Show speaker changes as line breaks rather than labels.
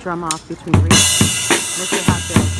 drum off between reeds. reefs. Mr. Hatfield.